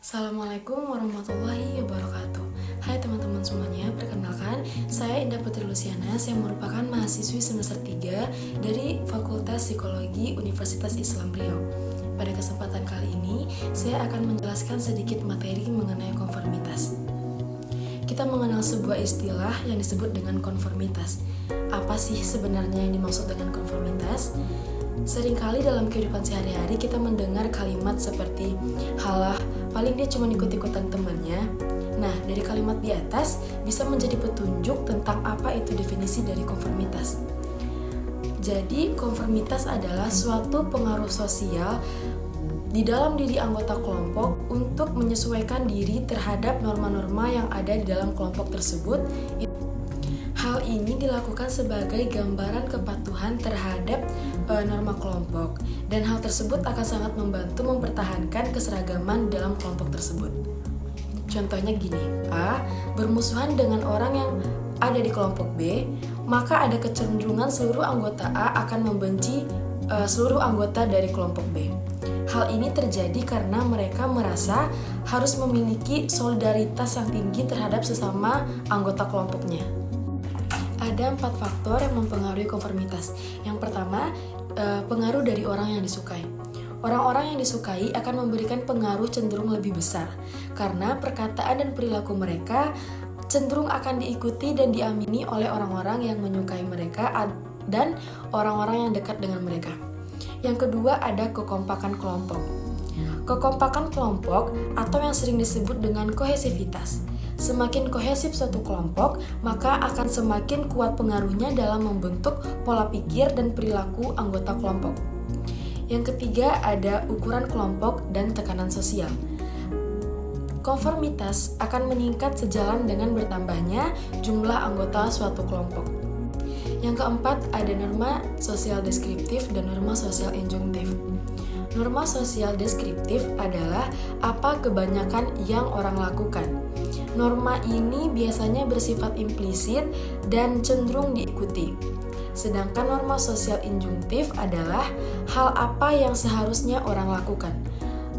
Assalamualaikum warahmatullahi wabarakatuh. Hai teman-teman semuanya, perkenalkan Saya Indah Putri Luciana, saya merupakan mahasiswi semester 3 Dari Fakultas Psikologi Universitas Islam Riau. Pada kesempatan kali ini, saya akan menjelaskan sedikit materi mengenai konformitas. Kita mengenal sebuah istilah yang disebut dengan konformitas. Apa sih sebenarnya yang dimaksud dengan konformitas? Seringkali dalam kehidupan sehari-hari kita mendengar kalimat seperti halah, paling dia cuma ikut-ikutan temannya. Nah, dari kalimat di atas bisa menjadi petunjuk tentang apa itu definisi dari konformitas. Jadi, konformitas adalah suatu pengaruh sosial di dalam diri anggota kelompok untuk menyesuaikan diri terhadap norma-norma yang ada di dalam kelompok tersebut Hal ini dilakukan sebagai gambaran kepatuhan terhadap e, norma kelompok, dan hal tersebut akan sangat membantu mempertahankan keseragaman dalam kelompok tersebut. Contohnya gini, A bermusuhan dengan orang yang ada di kelompok B, maka ada kecenderungan seluruh anggota A akan membenci e, seluruh anggota dari kelompok B. Hal ini terjadi karena mereka merasa harus memiliki solidaritas yang tinggi terhadap sesama anggota kelompoknya ada empat faktor yang mempengaruhi konformitas. Yang pertama, eh, pengaruh dari orang yang disukai. Orang-orang yang disukai akan memberikan pengaruh cenderung lebih besar karena perkataan dan perilaku mereka cenderung akan diikuti dan diamini oleh orang-orang yang menyukai mereka dan orang-orang yang dekat dengan mereka. Yang kedua ada kekompakan kelompok. Kekompakan kelompok atau yang sering disebut dengan kohesivitas Semakin kohesif suatu kelompok, maka akan semakin kuat pengaruhnya dalam membentuk pola pikir dan perilaku anggota kelompok. Yang ketiga ada ukuran kelompok dan tekanan sosial. Konformitas akan meningkat sejalan dengan bertambahnya jumlah anggota suatu kelompok. Yang keempat ada norma sosial deskriptif dan norma sosial injunktif. Norma sosial deskriptif adalah apa kebanyakan yang orang lakukan Norma ini biasanya bersifat implisit dan cenderung diikuti. Sedangkan norma sosial injungtif adalah hal apa yang seharusnya orang lakukan.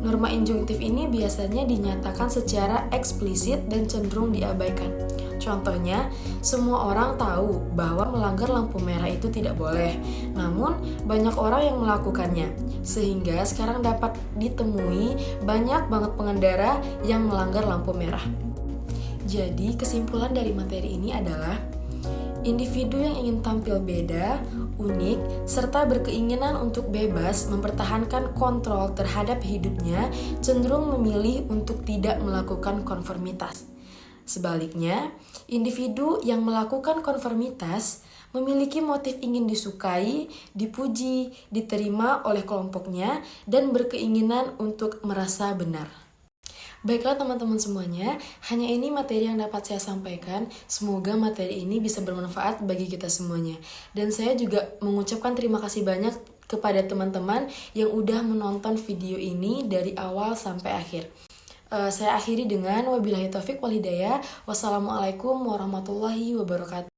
Norma injungtif ini biasanya dinyatakan secara eksplisit dan cenderung diabaikan. Contohnya, semua orang tahu bahwa melanggar lampu merah itu tidak boleh, namun banyak orang yang melakukannya, sehingga sekarang dapat ditemui banyak banget pengendara yang melanggar lampu merah. Jadi, kesimpulan dari materi ini adalah individu yang ingin tampil beda, unik, serta berkeinginan untuk bebas mempertahankan kontrol terhadap hidupnya cenderung memilih untuk tidak melakukan konformitas. Sebaliknya, individu yang melakukan konformitas memiliki motif ingin disukai, dipuji, diterima oleh kelompoknya, dan berkeinginan untuk merasa benar. Baiklah teman-teman semuanya, hanya ini materi yang dapat saya sampaikan. Semoga materi ini bisa bermanfaat bagi kita semuanya. Dan saya juga mengucapkan terima kasih banyak kepada teman-teman yang udah menonton video ini dari awal sampai akhir. Uh, saya akhiri dengan wabillahi taufik walhidayah. Wassalamualaikum warahmatullahi wabarakatuh.